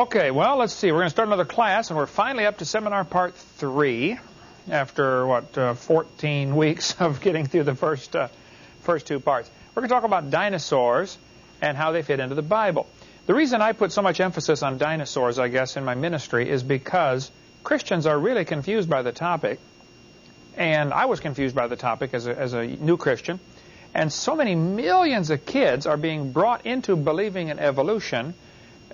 Okay, well, let's see. We're going to start another class, and we're finally up to seminar part three after, what, uh, 14 weeks of getting through the first, uh, first two parts. We're going to talk about dinosaurs and how they fit into the Bible. The reason I put so much emphasis on dinosaurs, I guess, in my ministry is because Christians are really confused by the topic, and I was confused by the topic as a, as a new Christian, and so many millions of kids are being brought into believing in evolution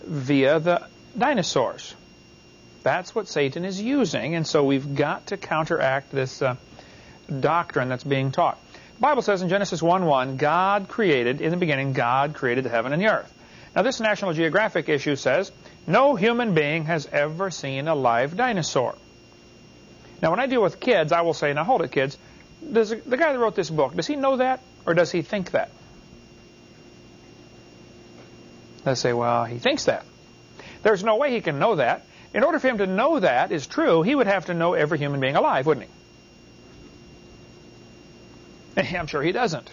via the dinosaurs. That's what Satan is using, and so we've got to counteract this uh, doctrine that's being taught. The Bible says in Genesis 1:1, God created, in the beginning, God created the heaven and the earth. Now this National Geographic issue says, no human being has ever seen a live dinosaur. Now when I deal with kids, I will say, now hold it kids, does the guy that wrote this book, does he know that or does he think that? They say, well, he thinks that. There's no way he can know that. In order for him to know that is true, he would have to know every human being alive, wouldn't he? I'm sure he doesn't.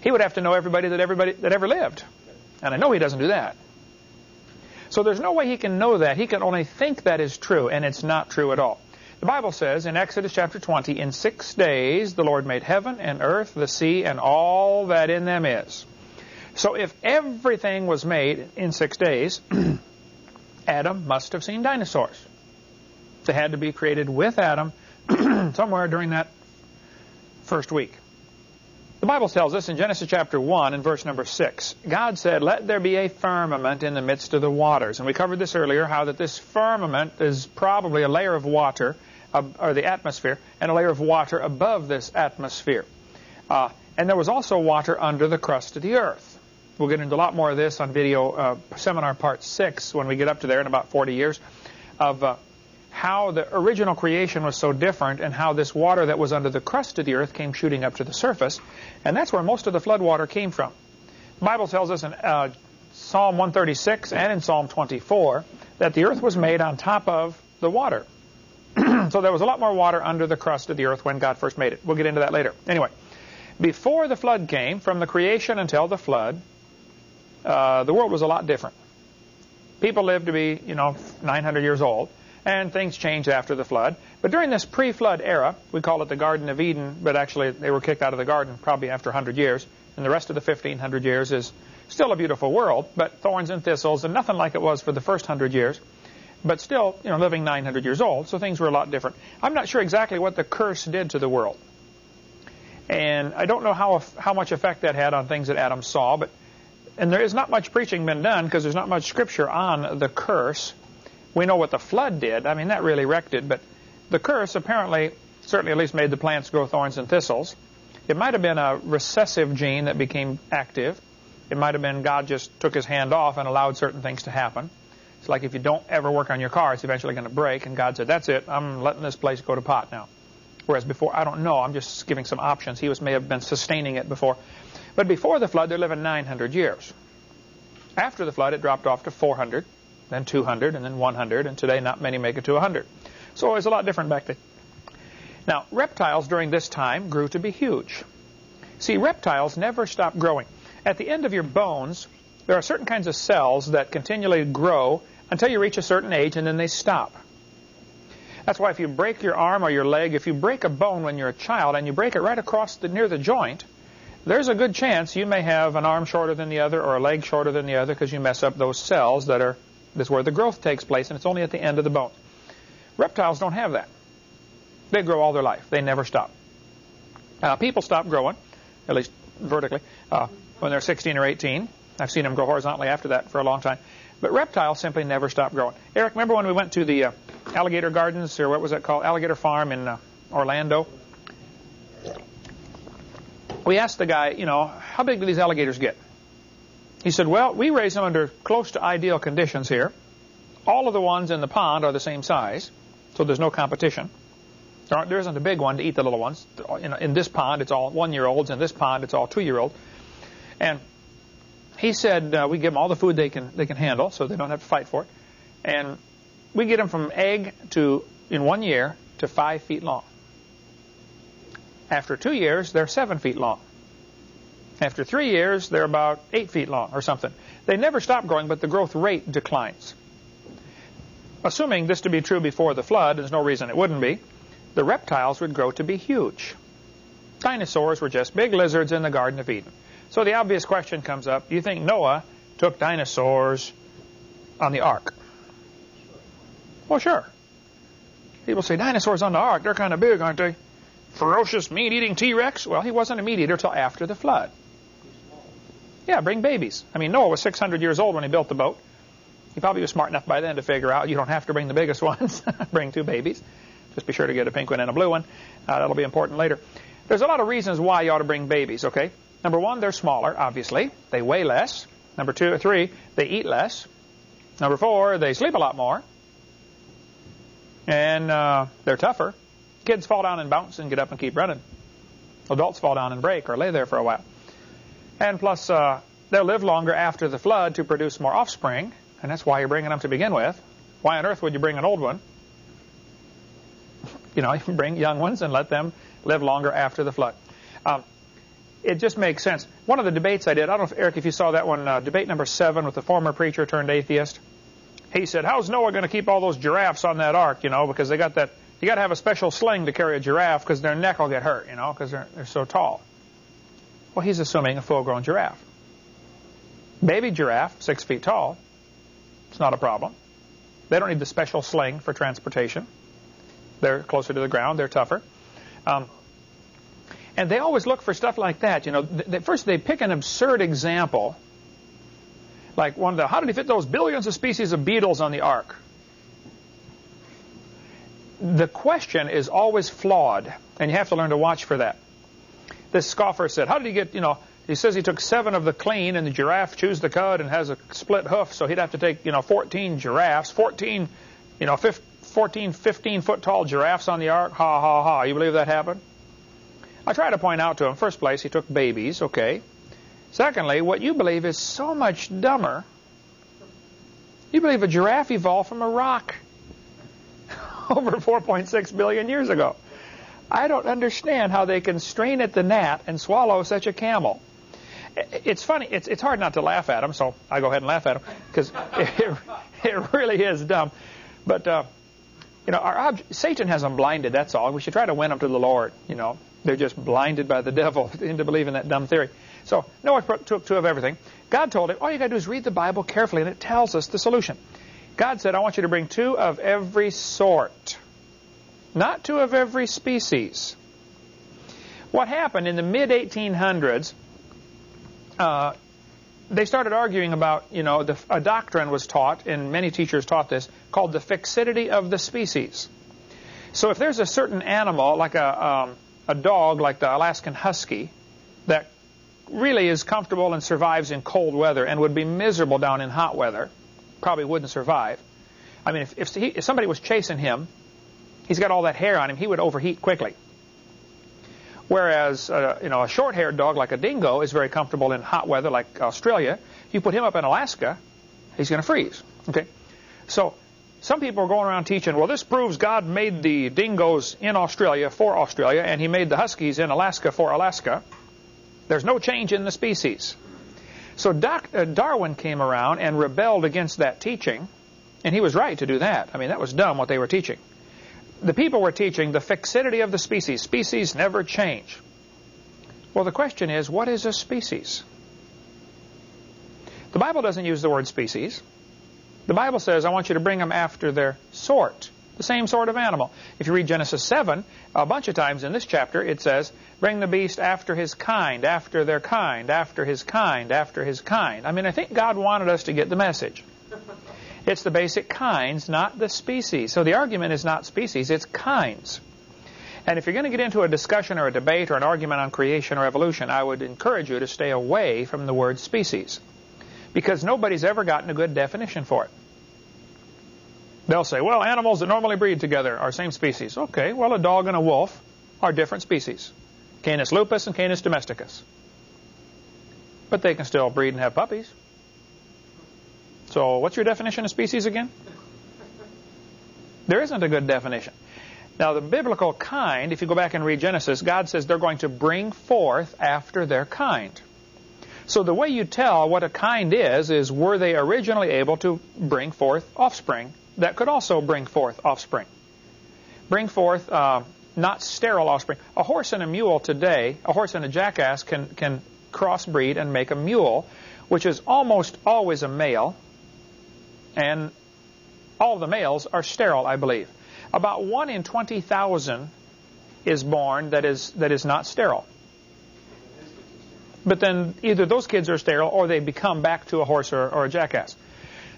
He would have to know everybody that everybody that ever lived. And I know he doesn't do that. So there's no way he can know that. He can only think that is true, and it's not true at all. The Bible says in Exodus chapter 20, in six days the Lord made heaven and earth, the sea, and all that in them is. So if everything was made in six days, Adam must have seen dinosaurs. They had to be created with Adam somewhere during that first week. The Bible tells us in Genesis chapter 1 and verse number 6, God said, Let there be a firmament in the midst of the waters. And we covered this earlier, how that this firmament is probably a layer of water, uh, or the atmosphere, and a layer of water above this atmosphere. Uh, and there was also water under the crust of the earth. We'll get into a lot more of this on video uh, seminar part 6 when we get up to there in about 40 years of uh, how the original creation was so different and how this water that was under the crust of the earth came shooting up to the surface. And that's where most of the flood water came from. The Bible tells us in uh, Psalm 136 and in Psalm 24 that the earth was made on top of the water. so there was a lot more water under the crust of the earth when God first made it. We'll get into that later. Anyway, before the flood came, from the creation until the flood, uh, the world was a lot different. People lived to be, you know, 900 years old, and things changed after the flood. But during this pre-flood era, we call it the Garden of Eden, but actually they were kicked out of the garden probably after 100 years, and the rest of the 1500 years is still a beautiful world, but thorns and thistles, and nothing like it was for the first 100 years. But still, you know, living 900 years old, so things were a lot different. I'm not sure exactly what the curse did to the world. And I don't know how, how much effect that had on things that Adam saw, but and there is not much preaching been done because there's not much scripture on the curse. We know what the flood did. I mean, that really wrecked it. But the curse apparently, certainly at least made the plants grow thorns and thistles. It might have been a recessive gene that became active. It might have been God just took his hand off and allowed certain things to happen. It's like if you don't ever work on your car, it's eventually going to break. And God said, that's it. I'm letting this place go to pot now. Whereas before, I don't know. I'm just giving some options. He was may have been sustaining it before. But before the flood, they're living 900 years. After the flood, it dropped off to 400, then 200, and then 100, and today not many make it to 100. So it was a lot different back then. Now, reptiles during this time grew to be huge. See, reptiles never stop growing. At the end of your bones, there are certain kinds of cells that continually grow until you reach a certain age, and then they stop. That's why if you break your arm or your leg, if you break a bone when you're a child and you break it right across the, near the joint, there's a good chance you may have an arm shorter than the other or a leg shorter than the other because you mess up those cells that are this where the growth takes place, and it's only at the end of the bone. Reptiles don't have that. They grow all their life. They never stop. Uh, people stop growing, at least vertically, uh, when they're 16 or 18. I've seen them grow horizontally after that for a long time. But reptiles simply never stop growing. Eric, remember when we went to the uh, alligator gardens, or what was that called? Alligator Farm in uh, Orlando? We asked the guy, you know, how big do these alligators get? He said, well, we raise them under close to ideal conditions here. All of the ones in the pond are the same size, so there's no competition. There, there isn't a big one to eat the little ones. In, in this pond, it's all one-year-olds. In this pond, it's all two-year-olds. And he said uh, we give them all the food they can they can handle, so they don't have to fight for it. And we get them from egg to, in one year, to five feet long. After two years, they're seven feet long. After three years, they're about eight feet long or something. They never stop growing, but the growth rate declines. assuming this to be true before the flood, there's no reason it wouldn't be, the reptiles would grow to be huge. Dinosaurs were just big lizards in the Garden of Eden. So the obvious question comes up, do you think Noah took dinosaurs on the ark? Well, sure. People say, dinosaurs on the ark, they're kind of big, aren't they? Ferocious meat-eating T-Rex? Well, he wasn't a meat-eater till after the flood. Yeah, bring babies. I mean, Noah was 600 years old when he built the boat. He probably was smart enough by then to figure out you don't have to bring the biggest ones. bring two babies. Just be sure to get a pink one and a blue one. Uh, that'll be important later. There's a lot of reasons why you ought to bring babies, okay? Number one, they're smaller, obviously. They weigh less. Number two or three, they eat less. Number four, they sleep a lot more. And uh, they're tougher. Kids fall down and bounce and get up and keep running. Adults fall down and break or lay there for a while. And plus, uh, they'll live longer after the flood to produce more offspring. And that's why you're bringing them to begin with. Why on earth would you bring an old one? You know, you can bring young ones and let them live longer after the flood. Um, it just makes sense. One of the debates I did, I don't know if, Eric, if you saw that one, uh, debate number seven with the former preacher turned atheist. He said, how's Noah going to keep all those giraffes on that ark, you know, because they got that, you got to have a special sling to carry a giraffe because their neck will get hurt, you know, because they're, they're so tall. Well, he's assuming a full-grown giraffe. Baby giraffe, six feet tall, it's not a problem. They don't need the special sling for transportation. They're closer to the ground. They're tougher. Um, and they always look for stuff like that. You know, they, first they pick an absurd example, like one of the, how did he fit those billions of species of beetles on the ark? The question is always flawed, and you have to learn to watch for that. This scoffer said, how did he get, you know, he says he took seven of the clean, and the giraffe chews the cud and has a split hoof, so he'd have to take, you know, 14 giraffes, 14, you know, 14, 15 foot tall giraffes on the ark. Ha, ha, ha. You believe that happened? I try to point out to him, first place, he took babies, okay. Secondly, what you believe is so much dumber. You believe a giraffe evolved from a rock over 4.6 billion years ago. I don't understand how they can strain at the gnat and swallow such a camel. It's funny. It's, it's hard not to laugh at them, so I go ahead and laugh at them because it, it really is dumb. But, uh, you know, our Satan has them blinded, that's all. We should try to win them to the Lord, you know. They're just blinded by the devil into believing that dumb theory. So Noah took two of everything. God told him, all you got to do is read the Bible carefully, and it tells us the solution. God said, I want you to bring two of every sort, not two of every species. What happened in the mid-1800s, uh, they started arguing about, you know, the, a doctrine was taught, and many teachers taught this, called the fixity of the species. So if there's a certain animal, like a, um, a dog like the Alaskan Husky that really is comfortable and survives in cold weather and would be miserable down in hot weather, probably wouldn't survive. I mean, if, if, he, if somebody was chasing him, he's got all that hair on him, he would overheat quickly. Whereas, uh, you know, a short-haired dog like a dingo is very comfortable in hot weather like Australia. You put him up in Alaska, he's going to freeze. Okay, so some people are going around teaching, well, this proves God made the dingoes in Australia for Australia, and he made the huskies in Alaska for Alaska. There's no change in the species. So Doc, uh, Darwin came around and rebelled against that teaching, and he was right to do that. I mean, that was dumb what they were teaching. The people were teaching the fixity of the species. Species never change. Well, the question is, what is a species? The Bible doesn't use the word species. The Bible says, I want you to bring them after their sort, the same sort of animal. If you read Genesis 7, a bunch of times in this chapter, it says, bring the beast after his kind, after their kind, after his kind, after his kind. I mean, I think God wanted us to get the message. It's the basic kinds, not the species. So the argument is not species, it's kinds. And if you're going to get into a discussion or a debate or an argument on creation or evolution, I would encourage you to stay away from the word species because nobody's ever gotten a good definition for it. They'll say, well, animals that normally breed together are same species. Okay, well, a dog and a wolf are different species. Canis lupus and Canis domesticus. But they can still breed and have puppies. So what's your definition of species again? There isn't a good definition. Now, the biblical kind, if you go back and read Genesis, God says they're going to bring forth after their kind. So the way you tell what a kind is, is were they originally able to bring forth offspring that could also bring forth offspring. Bring forth uh, not sterile offspring. A horse and a mule today, a horse and a jackass can, can crossbreed and make a mule, which is almost always a male, and all the males are sterile, I believe. About 1 in 20,000 is born that is, that is not sterile. But then either those kids are sterile or they become back to a horse or, or a jackass.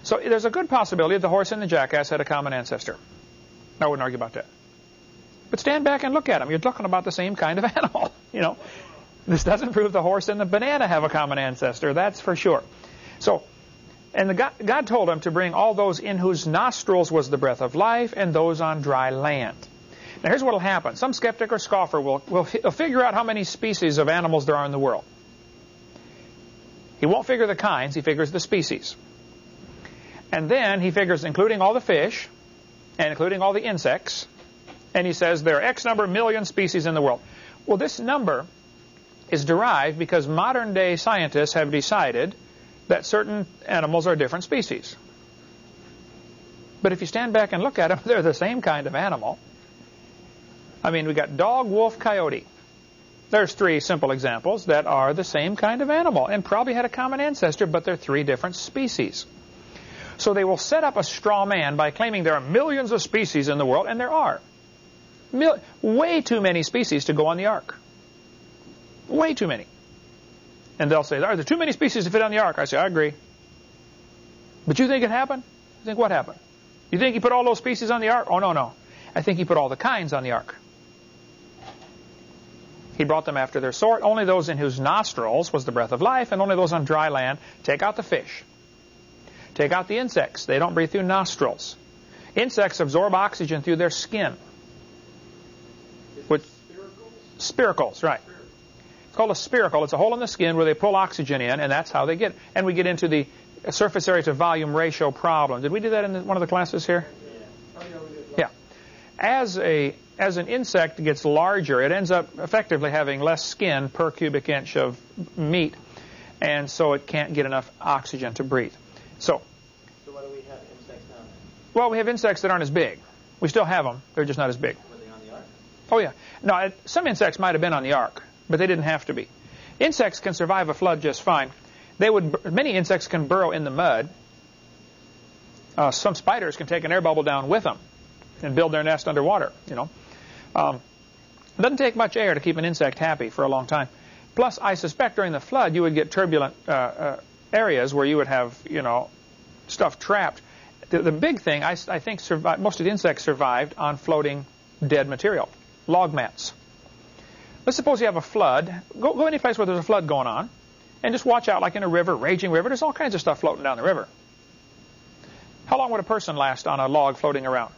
So there's a good possibility the horse and the jackass had a common ancestor. I wouldn't argue about that. But stand back and look at them. You're talking about the same kind of animal. You know, this doesn't prove the horse and the banana have a common ancestor. That's for sure. So, and the God, God told him to bring all those in whose nostrils was the breath of life and those on dry land. Now here's what will happen. Some skeptic or scoffer will, will figure out how many species of animals there are in the world. He won't figure the kinds, he figures the species. And then he figures including all the fish and including all the insects. And he says there are X number of million species in the world. Well, this number is derived because modern day scientists have decided that certain animals are different species. But if you stand back and look at them, they're the same kind of animal. I mean, we got dog, wolf, coyote. There's three simple examples that are the same kind of animal and probably had a common ancestor, but they're three different species. So they will set up a straw man by claiming there are millions of species in the world, and there are. Mil way too many species to go on the ark. Way too many. And they'll say, are there too many species to fit on the ark? I say, I agree. But you think it happened? You think what happened? You think he put all those species on the ark? Oh, no, no. I think he put all the kinds on the ark. He brought them after their sort. Only those in whose nostrils was the breath of life, and only those on dry land. Take out the fish. Take out the insects. They don't breathe through nostrils. Insects absorb oxygen through their skin. Which, spiracles, right. It's called a spiracle. It's a hole in the skin where they pull oxygen in, and that's how they get. And we get into the surface area to volume ratio problem. Did we do that in one of the classes here? Yeah. As a as an insect gets larger, it ends up effectively having less skin per cubic inch of meat, and so it can't get enough oxygen to breathe. So, so what do we have insects now? Well, we have insects that aren't as big. We still have them. They're just not as big. Were they on the ark? Oh, yeah. No, some insects might have been on the ark, but they didn't have to be. Insects can survive a flood just fine. They would. Many insects can burrow in the mud. Uh, some spiders can take an air bubble down with them and build their nest underwater, you know. Um, it doesn't take much air to keep an insect happy for a long time. Plus, I suspect during the flood you would get turbulent uh, uh, areas where you would have, you know, stuff trapped. The, the big thing, I, I think, survived, most of the insects survived on floating dead material, log mats. Let's suppose you have a flood. Go, go any place where there's a flood going on, and just watch out, like in a river, raging river. There's all kinds of stuff floating down the river. How long would a person last on a log floating around?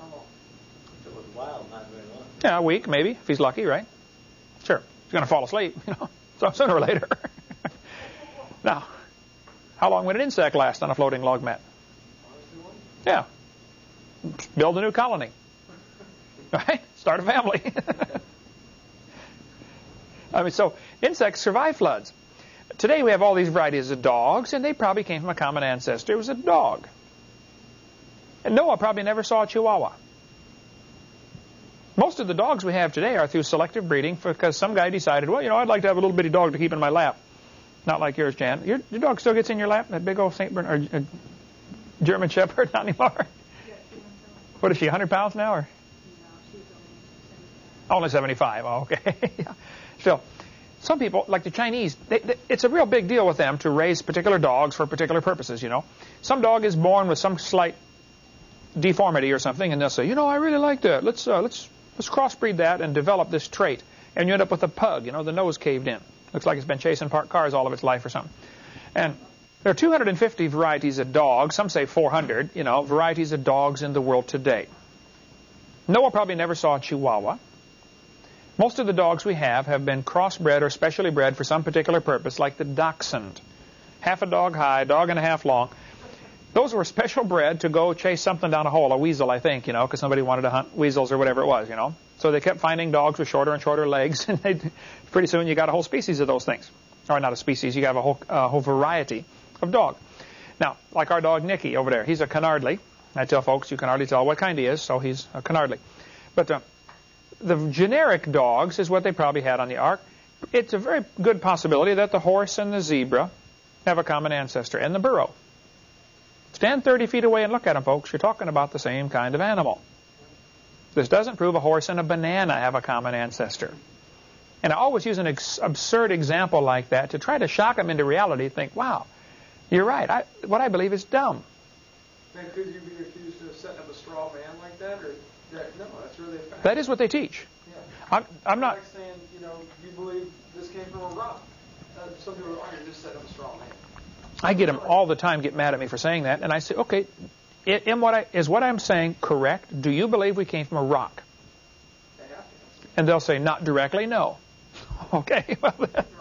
If it was wild, not very long. Yeah, a week maybe, if he's lucky, right? Sure. He's going to fall asleep, you know, so sooner or later. now, how long would an insect last on a floating log mat? Yeah. Build a new colony. Right? Start a family. I mean, so insects survive floods. Today we have all these varieties of dogs, and they probably came from a common ancestor. It was a dog. And Noah probably never saw a chihuahua. Most of the dogs we have today are through selective breeding because some guy decided, well, you know, I'd like to have a little bitty dog to keep in my lap. Not like yours, Jan. Your, your dog still gets in your lap? That big old St. Bernard, or, uh, German Shepherd? Not anymore? What is she, 100 pounds now? Or? Only 75. Oh, okay. Still, some people, like the Chinese, they, they, it's a real big deal with them to raise particular dogs for particular purposes, you know. Some dog is born with some slight deformity or something, and they'll say, you know, I really like that. Let's, uh, let's, let's crossbreed that and develop this trait. And you end up with a pug, you know, the nose caved in. Looks like it's been chasing parked cars all of its life or something. And there are 250 varieties of dogs, some say 400, you know, varieties of dogs in the world today. Noah probably never saw a Chihuahua. Most of the dogs we have have been crossbred or specially bred for some particular purpose, like the dachshund. Half a dog high, dog and a half long. Those were special bred to go chase something down a hole, a weasel, I think, you know, because somebody wanted to hunt weasels or whatever it was, you know. So they kept finding dogs with shorter and shorter legs, and pretty soon you got a whole species of those things. Or not a species, you have a whole, uh, whole variety of dog. Now, like our dog Nicky over there, he's a Canardly. I tell folks you can hardly tell what kind he is, so he's a canardly. But uh, the generic dogs is what they probably had on the ark. It's a very good possibility that the horse and the zebra have a common ancestor, and the burro. Stand 30 feet away and look at them, folks. You're talking about the same kind of animal. This doesn't prove a horse and a banana have a common ancestor. And I always use an ex absurd example like that to try to shock them into reality. Think, wow, you're right. I, what I believe is dumb. And could you be accused of setting up a straw man like that, or that, no? That's really a fact. That is what they teach. Yeah. I'm, I'm not. Like saying, you know, you believe this came from a rock. Uh, some people are just setting up a straw man. I get them all the time get mad at me for saying that, and I say, okay, what I, is what I'm saying correct? Do you believe we came from a rock? And they'll say, not directly, no. Okay, well,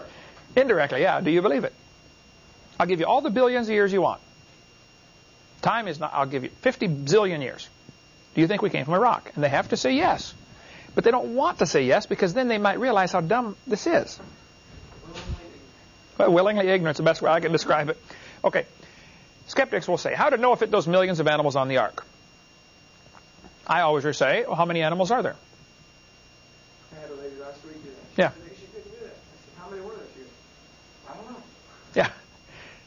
indirectly, yeah. Do you believe it? I'll give you all the billions of years you want. Time is not, I'll give you 50 zillion years. Do you think we came from a rock? And they have to say yes. But they don't want to say yes because then they might realize how dumb this is. Well, willingly ignorant is the best way I can describe it. Okay. Skeptics will say, how to know if it those millions of animals on the ark? I always say, well, how many animals are there? I had a lady last week do that. Yeah. She couldn't do that. I said, how many were there? She goes, I don't know. Yeah.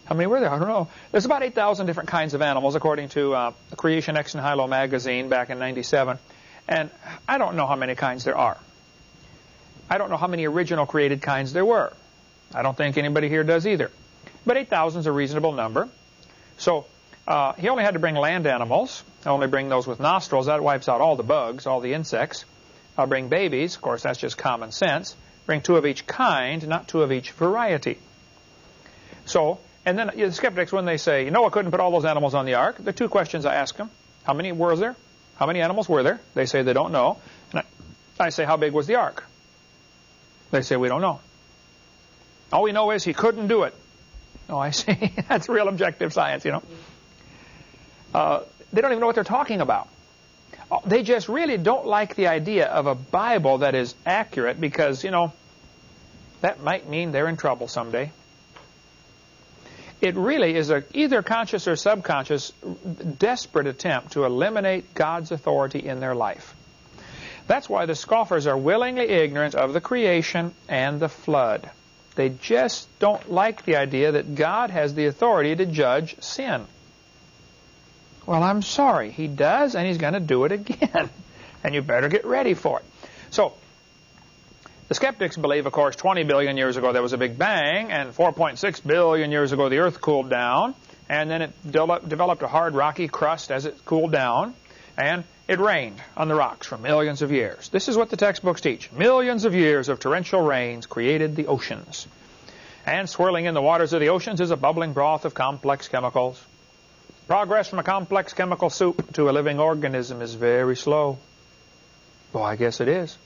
How many were there? I don't know. There's about 8,000 different kinds of animals, according to uh, Creation Ex Nihilo magazine back in 97. And I don't know how many kinds there are. I don't know how many original created kinds there were. I don't think anybody here does either. But 8,000 is a reasonable number. So uh, he only had to bring land animals. Only bring those with nostrils. That wipes out all the bugs, all the insects. I'll bring babies. Of course, that's just common sense. Bring two of each kind, not two of each variety. So, and then the skeptics, when they say, Noah couldn't put all those animals on the ark, the two questions I ask them, how many were there? How many animals were there? They say they don't know. And I, I say, how big was the ark? They say, we don't know. All we know is he couldn't do it. Oh, I see. That's real objective science, you know. Uh, they don't even know what they're talking about. Uh, they just really don't like the idea of a Bible that is accurate because, you know, that might mean they're in trouble someday. It really is a either conscious or subconscious desperate attempt to eliminate God's authority in their life. That's why the scoffers are willingly ignorant of the creation and the flood. They just don't like the idea that God has the authority to judge sin. Well, I'm sorry. He does, and he's going to do it again. and you better get ready for it. So, the skeptics believe, of course, 20 billion years ago there was a big bang, and 4.6 billion years ago the Earth cooled down, and then it de developed a hard rocky crust as it cooled down, and it rained on the rocks for millions of years. This is what the textbooks teach. Millions of years of torrential rains created the oceans. And swirling in the waters of the oceans is a bubbling broth of complex chemicals. Progress from a complex chemical soup to a living organism is very slow. Well, I guess it is.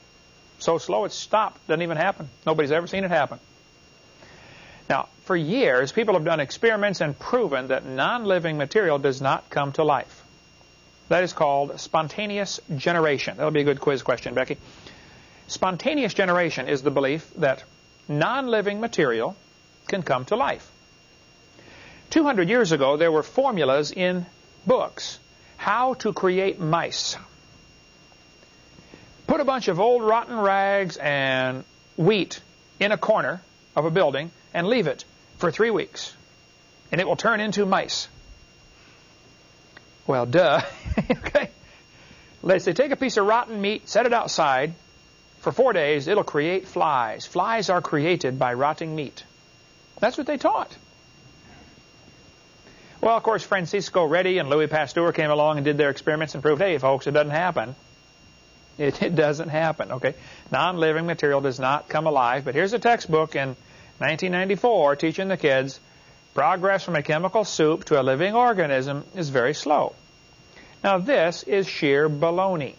So slow it stopped. Doesn't even happen. Nobody's ever seen it happen. Now, for years, people have done experiments and proven that non-living material does not come to life. That is called spontaneous generation. That'll be a good quiz question, Becky. Spontaneous generation is the belief that non-living material can come to life. 200 years ago, there were formulas in books how to create mice. Put a bunch of old rotten rags and wheat in a corner of a building and leave it for three weeks, and it will turn into mice. Well, duh. okay. Let's say take a piece of rotten meat, set it outside for four days, it'll create flies. Flies are created by rotting meat. That's what they taught. Well, of course, Francisco Redi and Louis Pasteur came along and did their experiments and proved, hey, folks, it doesn't happen. It, it doesn't happen, okay? Non-living material does not come alive. But here's a textbook in 1994 teaching the kids progress from a chemical soup to a living organism is very slow. Now, this is sheer baloney.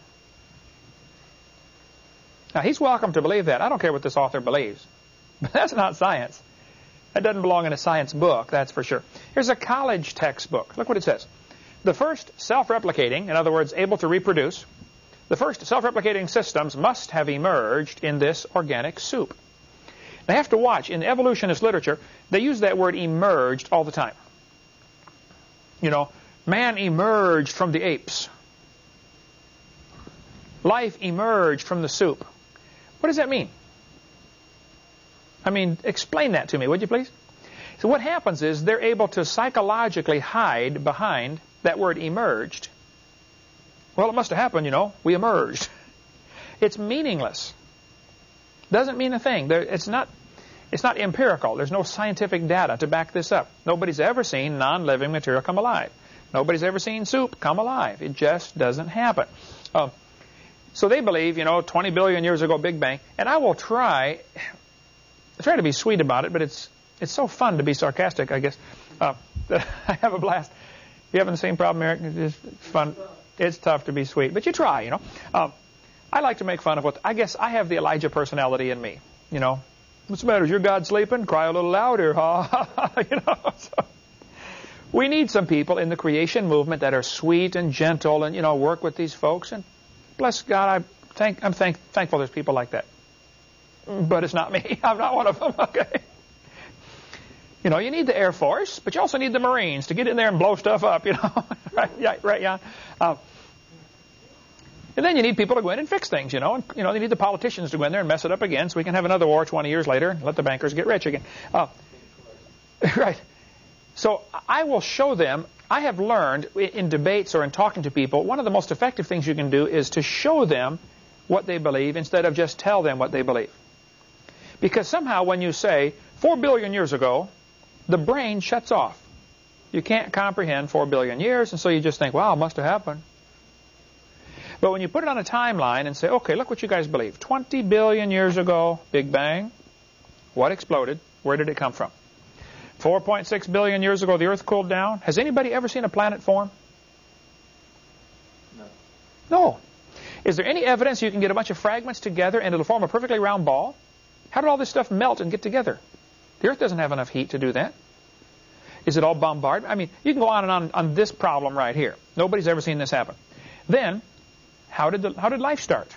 Now, he's welcome to believe that. I don't care what this author believes. But that's not science. That doesn't belong in a science book, that's for sure. Here's a college textbook. Look what it says. The first self-replicating, in other words, able to reproduce, the first self-replicating systems must have emerged in this organic soup. They have to watch. In evolutionist literature, they use that word emerged all the time. You know, Man emerged from the apes. Life emerged from the soup. What does that mean? I mean, explain that to me, would you please? So what happens is they're able to psychologically hide behind that word emerged. Well, it must have happened, you know. We emerged. It's meaningless. Doesn't mean a thing. It's not. It's not empirical. There's no scientific data to back this up. Nobody's ever seen non-living material come alive. Nobody's ever seen soup come alive. It just doesn't happen. Uh, so they believe, you know, 20 billion years ago, Big Bang. And I will try, try to be sweet about it, but it's it's so fun to be sarcastic, I guess. Uh, I have a blast. You having the same problem, Eric? It's fun. It's tough to be sweet, but you try, you know. Uh, I like to make fun of what I guess I have the Elijah personality in me. You know, what's the matter? Is your God sleeping? Cry a little louder, huh? you know. So we need some people in the creation movement that are sweet and gentle, and you know, work with these folks. And bless God, I thank I'm thank, thankful there's people like that. But it's not me. I'm not one of them. Okay. You know, you need the Air Force, but you also need the Marines to get in there and blow stuff up. You know, right? Right. Yeah. Um, and then you need people to go in and fix things, you know. And, you know, you need the politicians to go in there and mess it up again so we can have another war 20 years later and let the bankers get rich again. Uh, right. So I will show them, I have learned in debates or in talking to people, one of the most effective things you can do is to show them what they believe instead of just tell them what they believe. Because somehow when you say, 4 billion years ago, the brain shuts off. You can't comprehend 4 billion years, and so you just think, wow, it must have happened. But when you put it on a timeline and say, okay, look what you guys believe. 20 billion years ago, Big Bang. What exploded? Where did it come from? 4.6 billion years ago, the Earth cooled down. Has anybody ever seen a planet form? No. No. Is there any evidence you can get a bunch of fragments together and it'll form a perfectly round ball? How did all this stuff melt and get together? The Earth doesn't have enough heat to do that. Is it all bombarded? I mean, you can go on and on on this problem right here. Nobody's ever seen this happen. Then, how did, the, how did life start?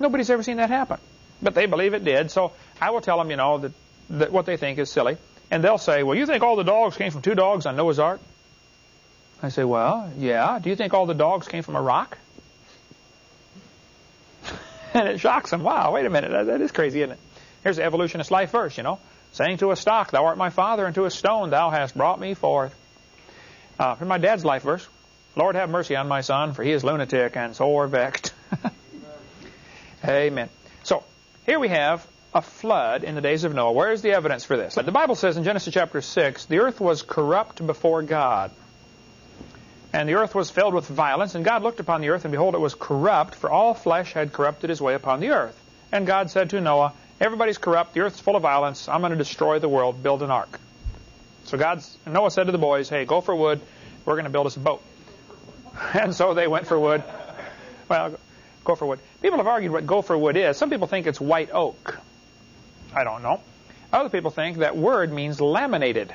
Nobody's ever seen that happen. But they believe it did, so I will tell them, you know, that, that what they think is silly. And they'll say, well, you think all the dogs came from two dogs on Noah's Ark? I say, well, yeah. Do you think all the dogs came from a rock? and it shocks them. Wow, wait a minute. That, that is crazy, isn't it? Here's the evolutionist life verse, you know. Saying to a stock, thou art my father, and to a stone, thou hast brought me forth. Uh, from my dad's life verse. Lord have mercy on my son, for he is lunatic and sore vexed. Amen. So, here we have a flood in the days of Noah. Where is the evidence for this? The Bible says in Genesis chapter 6, the earth was corrupt before God. And the earth was filled with violence, and God looked upon the earth, and behold, it was corrupt, for all flesh had corrupted his way upon the earth. And God said to Noah, Everybody's corrupt, the earth's full of violence, I'm going to destroy the world, build an ark. So God's, Noah said to the boys, Hey, go for wood, we're going to build us a boat. And so they went for wood. Well, go gopher wood. People have argued what gopher wood is. Some people think it's white oak. I don't know. Other people think that word means laminated.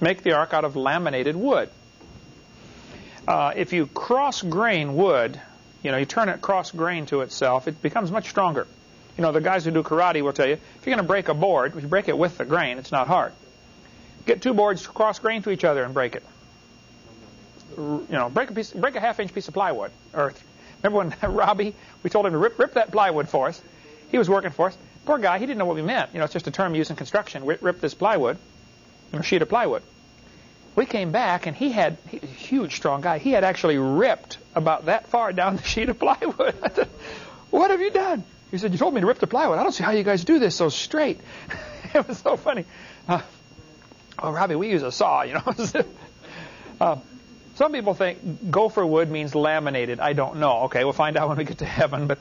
Make the ark out of laminated wood. Uh, if you cross grain wood, you know, you turn it cross grain to itself, it becomes much stronger. You know, the guys who do karate will tell you, if you're going to break a board, if you break it with the grain, it's not hard. Get two boards cross grain to each other and break it you know, break a piece, break a half inch piece of plywood. Or remember when Robbie, we told him to rip, rip that plywood for us. He was working for us. Poor guy, he didn't know what we meant. You know, it's just a term used in construction. Rip, rip this plywood, a sheet of plywood. We came back and he had, he, a huge, strong guy. He had actually ripped about that far down the sheet of plywood. I said, what have you done? He said, you told me to rip the plywood. I don't see how you guys do this so straight. it was so funny. Uh, oh, Robbie, we use a saw, you know. uh, some people think gopher wood means laminated. I don't know. Okay, we'll find out when we get to heaven. But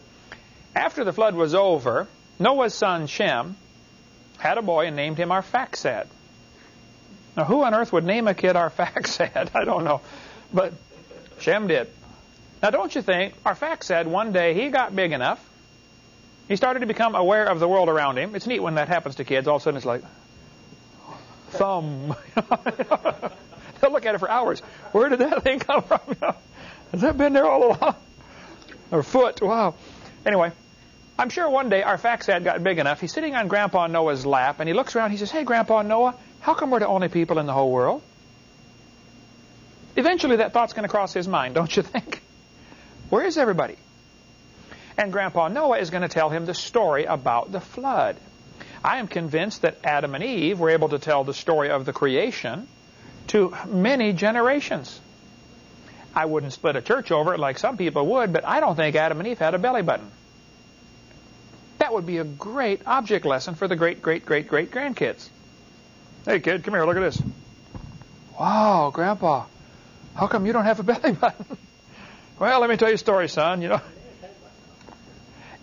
after the flood was over, Noah's son Shem had a boy and named him Arphaxad. Now, who on earth would name a kid Arphaxad? I don't know. But Shem did. Now, don't you think Arphaxad, one day, he got big enough. He started to become aware of the world around him. It's neat when that happens to kids. All of a sudden, it's like, thumb. Look at it for hours. Where did that thing come from? Has that been there all along? Or foot? Wow. Anyway, I'm sure one day Arphaxad got big enough. He's sitting on Grandpa Noah's lap, and he looks around. He says, "Hey, Grandpa Noah, how come we're the only people in the whole world?" Eventually that thought's going to cross his mind, don't you think? Where is everybody? And Grandpa Noah is going to tell him the story about the flood. I am convinced that Adam and Eve were able to tell the story of the creation to many generations. I wouldn't split a church over it like some people would, but I don't think Adam and Eve had a belly button. That would be a great object lesson for the great, great, great, great grandkids. Hey, kid, come here, look at this. Wow, Grandpa, how come you don't have a belly button? well, let me tell you a story, son. You know,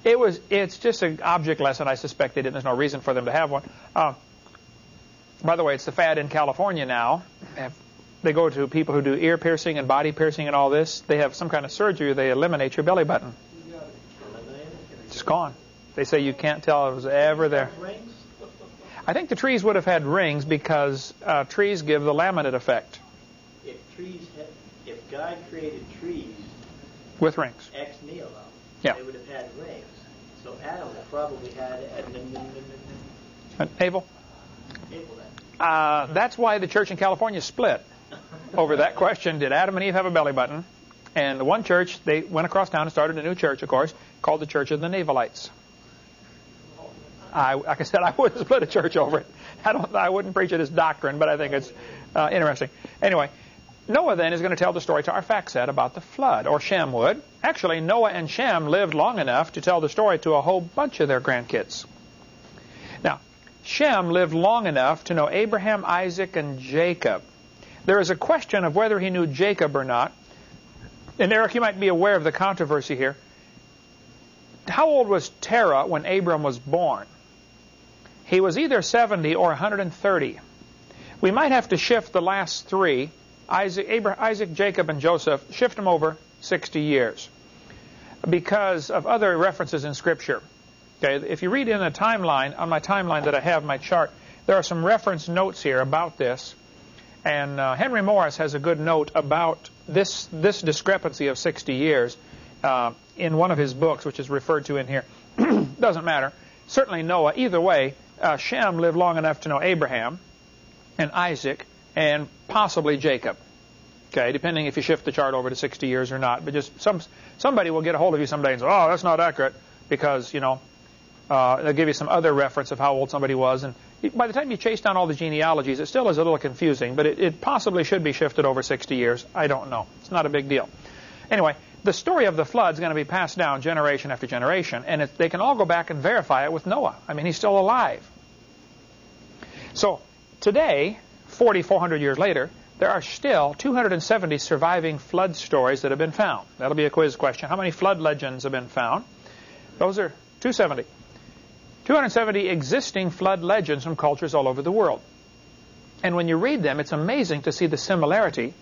it was. It's just an object lesson. I suspect they didn't. There's no reason for them to have one. Uh, by the way, it's the fad in California now. They go to people who do ear piercing and body piercing and all this. They have some kind of surgery. They eliminate your belly button. It's gone. They say you can't tell it was ever there. I think the trees would have had rings because uh, trees give the laminate effect. If trees, had, if God created trees with rings, ex nihilo, yeah. they would have had rings. So Adam probably had an Abel. Abel then. Uh, that's why the church in California split over that question. Did Adam and Eve have a belly button? And the one church, they went across town and started a new church, of course, called the Church of the Navelites. I, like I said, I wouldn't split a church over it. I don't. I wouldn't preach it as doctrine, but I think it's uh, interesting. Anyway, Noah then is going to tell the story to our Arphaxad about the flood, or Shem would. Actually, Noah and Shem lived long enough to tell the story to a whole bunch of their grandkids. Shem lived long enough to know Abraham, Isaac, and Jacob. There is a question of whether he knew Jacob or not. And Eric, you might be aware of the controversy here. How old was Terah when Abram was born? He was either 70 or 130. We might have to shift the last three, Isaac, Abraham, Isaac, Jacob, and Joseph, shift them over 60 years because of other references in Scripture. Okay, if you read in a timeline, on my timeline that I have, my chart, there are some reference notes here about this. And uh, Henry Morris has a good note about this, this discrepancy of 60 years uh, in one of his books, which is referred to in here. Doesn't matter. Certainly Noah. Either way, uh, Shem lived long enough to know Abraham and Isaac and possibly Jacob. Okay, depending if you shift the chart over to 60 years or not. But just some somebody will get a hold of you someday and say, "Oh, that's not accurate," because you know uh, they'll give you some other reference of how old somebody was. And by the time you chase down all the genealogies, it still is a little confusing. But it, it possibly should be shifted over 60 years. I don't know. It's not a big deal. Anyway, the story of the flood is going to be passed down generation after generation, and it, they can all go back and verify it with Noah. I mean, he's still alive. So today, 4,400 years later, there are still 270 surviving flood stories that have been found. That'll be a quiz question. How many flood legends have been found? Those are 270. 270 existing flood legends from cultures all over the world. And when you read them, it's amazing to see the similarity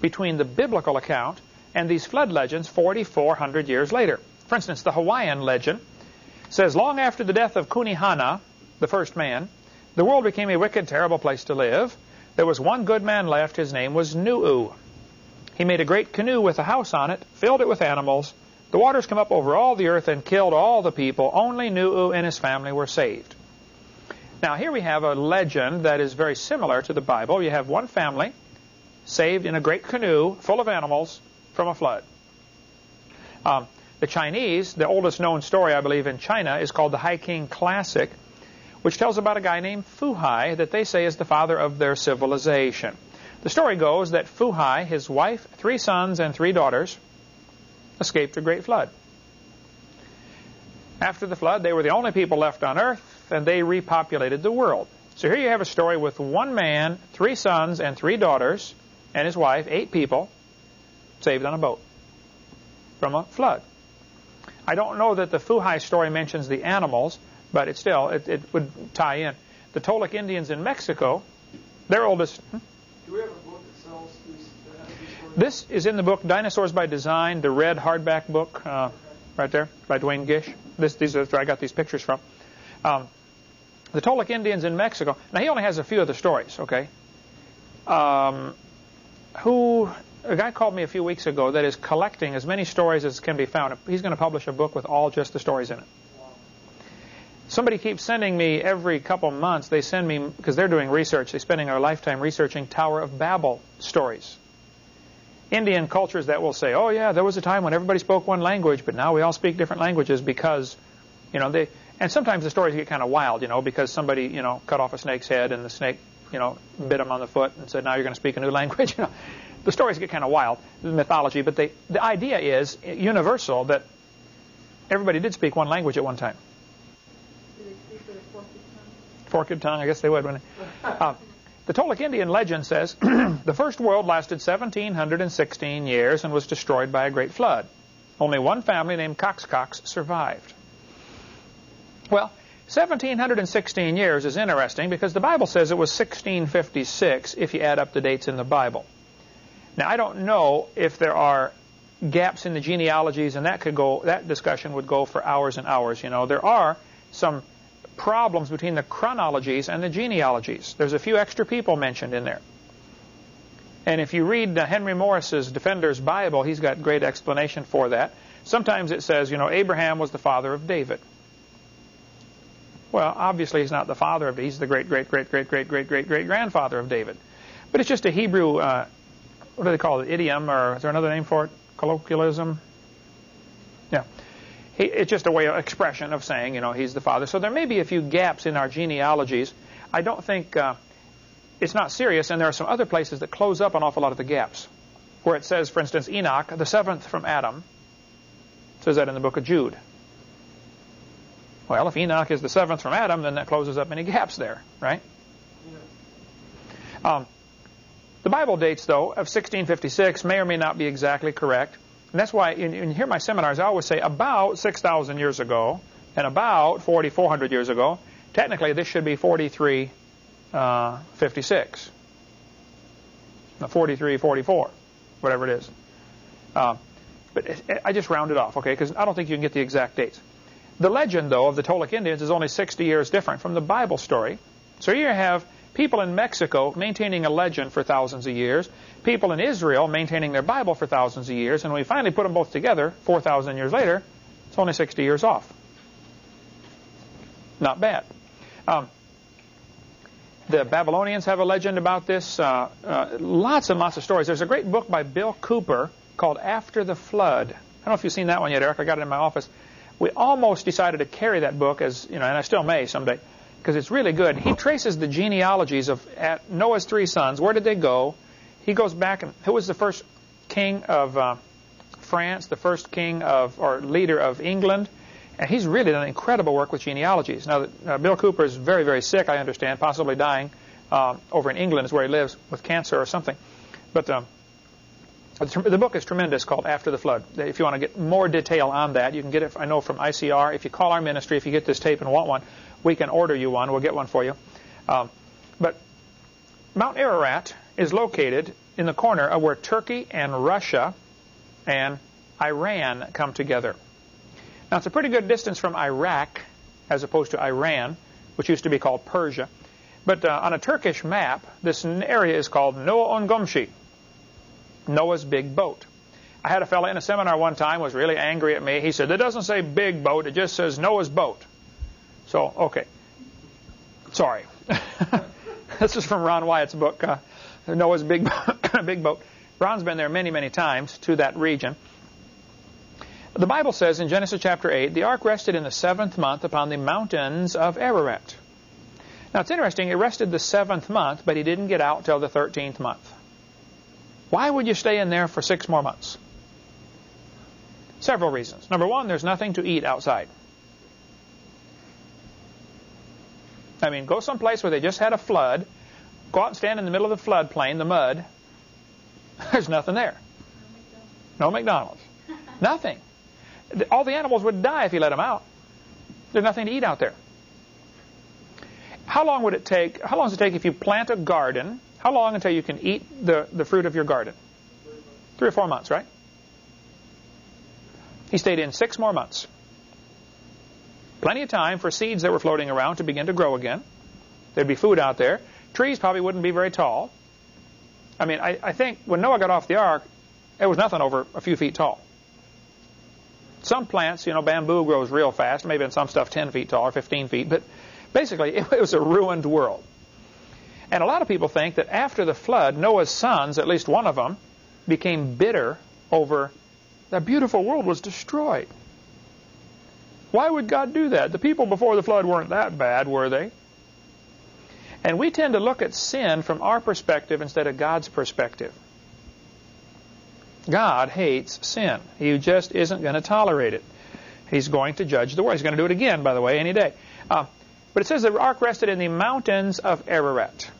between the biblical account and these flood legends 4,400 years later. For instance, the Hawaiian legend says, long after the death of Kunihana, the first man, the world became a wicked, terrible place to live. There was one good man left. His name was Nu'u. He made a great canoe with a house on it, filled it with animals. The waters came up over all the earth and killed all the people. Only Nu'u and his family were saved. Now, here we have a legend that is very similar to the Bible. You have one family saved in a great canoe full of animals from a flood. Um, the Chinese, the oldest known story, I believe, in China is called the Hai King Classic which tells about a guy named Fu Hai that they say is the father of their civilization. The story goes that Fu Hai, his wife, three sons, and three daughters escaped a great flood. After the flood, they were the only people left on earth, and they repopulated the world. So here you have a story with one man, three sons, and three daughters, and his wife, eight people, saved on a boat from a flood. I don't know that the Fu Hai story mentions the animals, but it still, it, it would tie in. The Toltec Indians in Mexico, their oldest. Hmm? Do we have a book that sells these? This is in the book Dinosaurs by Design, the red hardback book, uh, right there by Duane Gish. This, these are where I got these pictures from. Um, the Toltec Indians in Mexico. Now he only has a few of the stories. Okay. Um, who a guy called me a few weeks ago that is collecting as many stories as can be found. He's going to publish a book with all just the stories in it. Somebody keeps sending me every couple months, they send me, because they're doing research, they're spending their lifetime researching Tower of Babel stories. Indian cultures that will say, "Oh yeah, there was a time when everybody spoke one language, but now we all speak different languages because, you know, they." And sometimes the stories get kind of wild, you know, because somebody, you know, cut off a snake's head and the snake, you know, bit him on the foot and said, "Now you're going to speak a new language." You know, the stories get kind of wild, the mythology, but they, the idea is universal that everybody did speak one language at one time. Do they speak with a forked tongue? Forked tongue, I guess they would, wouldn't they? Uh, the Toltec Indian legend says the first world lasted 1,716 years and was destroyed by a great flood. Only one family named Coxcox survived. Well, 1,716 years is interesting because the Bible says it was 1656 if you add up the dates in the Bible. Now, I don't know if there are gaps in the genealogies, and that could go. That discussion would go for hours and hours. You know, there are some problems between the chronologies and the genealogies. There's a few extra people mentioned in there. And if you read Henry Morris's Defender's Bible, he's got great explanation for that. Sometimes it says, you know, Abraham was the father of David. Well, obviously he's not the father of David. He's the great, great, great, great, great, great, great, great grandfather of David. But it's just a Hebrew, uh, what do they call it, idiom, or is there another name for it? Colloquialism? Yeah. He, it's just a way of expression of saying, you know, he's the father. So there may be a few gaps in our genealogies. I don't think uh, it's not serious, and there are some other places that close up an awful lot of the gaps. Where it says, for instance, Enoch, the seventh from Adam, says that in the book of Jude. Well, if Enoch is the seventh from Adam, then that closes up any gaps there, right? Um, the Bible dates, though, of 1656 may or may not be exactly correct. And that's why in, in here my seminars, I always say about 6,000 years ago and about 4,400 years ago. Technically, this should be 4356. Uh, 43, 44, whatever it is. Uh, but it, it, I just rounded it off, okay, because I don't think you can get the exact dates. The legend, though, of the Toltec Indians is only 60 years different from the Bible story. So here you have people in Mexico maintaining a legend for thousands of years, people in Israel maintaining their Bible for thousands of years, and when we finally put them both together 4,000 years later, it's only 60 years off. Not bad. Um, the Babylonians have a legend about this. Uh, uh, lots and lots of stories. There's a great book by Bill Cooper called After the Flood. I don't know if you've seen that one yet, Eric. I got it in my office. We almost decided to carry that book as, you know, and I still may someday because it's really good. He traces the genealogies of Noah's three sons. Where did they go? He goes back and who was the first king of uh, France, the first king of or leader of England, and he's really done incredible work with genealogies. Now, uh, Bill Cooper is very, very sick, I understand, possibly dying uh, over in England is where he lives with cancer or something. But um, the book is tremendous called After the Flood. If you want to get more detail on that, you can get it, I know, from ICR. If you call our ministry, if you get this tape and want one, we can order you one. We'll get one for you. Um, but Mount Ararat is located in the corner of where Turkey and Russia and Iran come together. Now, it's a pretty good distance from Iraq as opposed to Iran, which used to be called Persia. But uh, on a Turkish map, this area is called Noah Ongomshi, Noah's big boat. I had a fellow in a seminar one time was really angry at me. He said, it doesn't say big boat, it just says Noah's boat. So, okay. Sorry. this is from Ron Wyatt's book, uh, Noah's Big, Big Boat. Ron's been there many, many times to that region. The Bible says in Genesis chapter 8, the ark rested in the seventh month upon the mountains of Ararat. Now it's interesting, it rested the seventh month, but he didn't get out till the 13th month. Why would you stay in there for six more months? Several reasons. Number one, there's nothing to eat outside. I mean, go someplace where they just had a flood, go out and stand in the middle of the floodplain, the mud. There's nothing there. No McDonald's. nothing. All the animals would die if you let them out. There's nothing to eat out there. How long would it take? How long does it take if you plant a garden? How long until you can eat the, the fruit of your garden? Three or four months, right? He stayed in six more months. Plenty of time for seeds that were floating around to begin to grow again. There'd be food out there. Trees probably wouldn't be very tall. I mean, I, I think when Noah got off the ark, it was nothing over a few feet tall. Some plants, you know, bamboo grows real fast, maybe in some stuff 10 feet tall or 15 feet, but basically it, it was a ruined world. And a lot of people think that after the flood, Noah's sons, at least one of them, became bitter over that beautiful world was destroyed. Why would God do that? The people before the flood weren't that bad, were they? And we tend to look at sin from our perspective instead of God's perspective. God hates sin. He just isn't going to tolerate it. He's going to judge the world. He's going to do it again, by the way, any day. Uh, but it says the ark rested in the mountains of Ararat.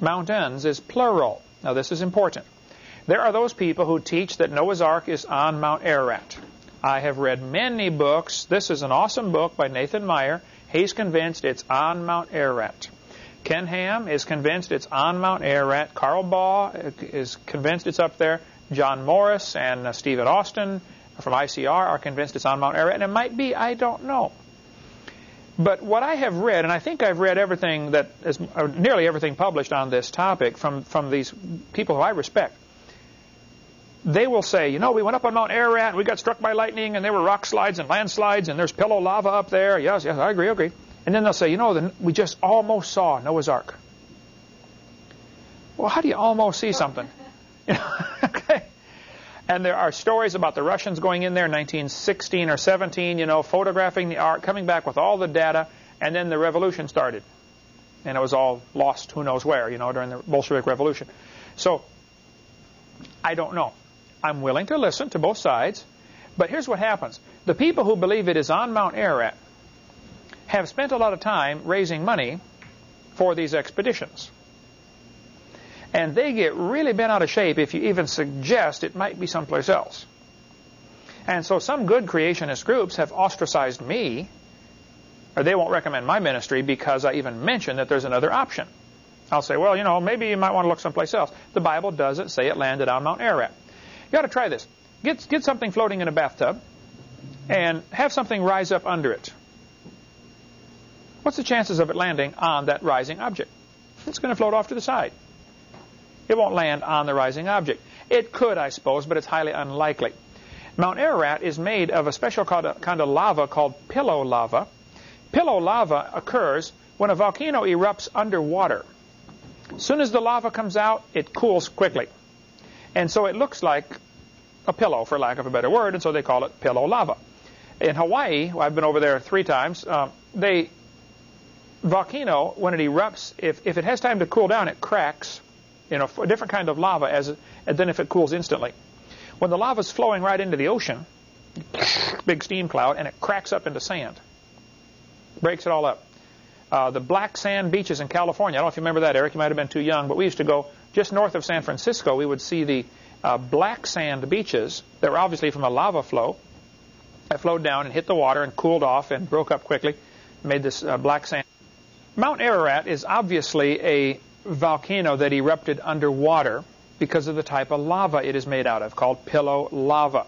Mountains is plural. Now this is important. There are those people who teach that Noah's Ark is on Mount Ararat. I have read many books. This is an awesome book by Nathan Meyer. He's convinced it's on Mount Ararat. Ken Ham is convinced it's on Mount Ararat. Carl Baugh is convinced it's up there. John Morris and uh, Stephen Austin from ICR are convinced it's on Mount Ararat. And it might be, I don't know. But what I have read, and I think I've read everything that is, nearly everything published on this topic from, from these people who I respect, they will say, you know, we went up on Mount Ararat and we got struck by lightning and there were rock slides and landslides and there's pillow lava up there. Yes, yes, I agree, I agree. And then they'll say, you know, the, we just almost saw Noah's Ark. Well, how do you almost see something? okay. And there are stories about the Russians going in there in 1916 or 17, you know, photographing the ark, coming back with all the data, and then the revolution started. And it was all lost who knows where, you know, during the Bolshevik Revolution. So, I don't know. I'm willing to listen to both sides. But here's what happens. The people who believe it is on Mount Ararat have spent a lot of time raising money for these expeditions. And they get really bent out of shape if you even suggest it might be someplace else. And so some good creationist groups have ostracized me, or they won't recommend my ministry because I even mention that there's another option. I'll say, well, you know, maybe you might want to look someplace else. The Bible doesn't say it landed on Mount Ararat. You got to try this. Get, get something floating in a bathtub and have something rise up under it. What's the chances of it landing on that rising object? It's going to float off to the side. It won't land on the rising object. It could, I suppose, but it's highly unlikely. Mount Ararat is made of a special kind of lava called pillow lava. Pillow lava occurs when a volcano erupts underwater. As soon as the lava comes out, it cools quickly. And so it looks like a pillow, for lack of a better word, and so they call it pillow lava. In Hawaii, I've been over there three times, uh, they volcano, when it erupts, if, if it has time to cool down, it cracks in know, a different kind of lava as than if it cools instantly. When the lava is flowing right into the ocean, big steam cloud, and it cracks up into sand, breaks it all up. Uh, the black sand beaches in California. I don't know if you remember that, Eric. You might have been too young, but we used to go just north of San Francisco. We would see the uh, black sand beaches that were obviously from a lava flow that flowed down and hit the water and cooled off and broke up quickly, made this uh, black sand. Mount Ararat is obviously a volcano that erupted underwater because of the type of lava it is made out of, called pillow lava.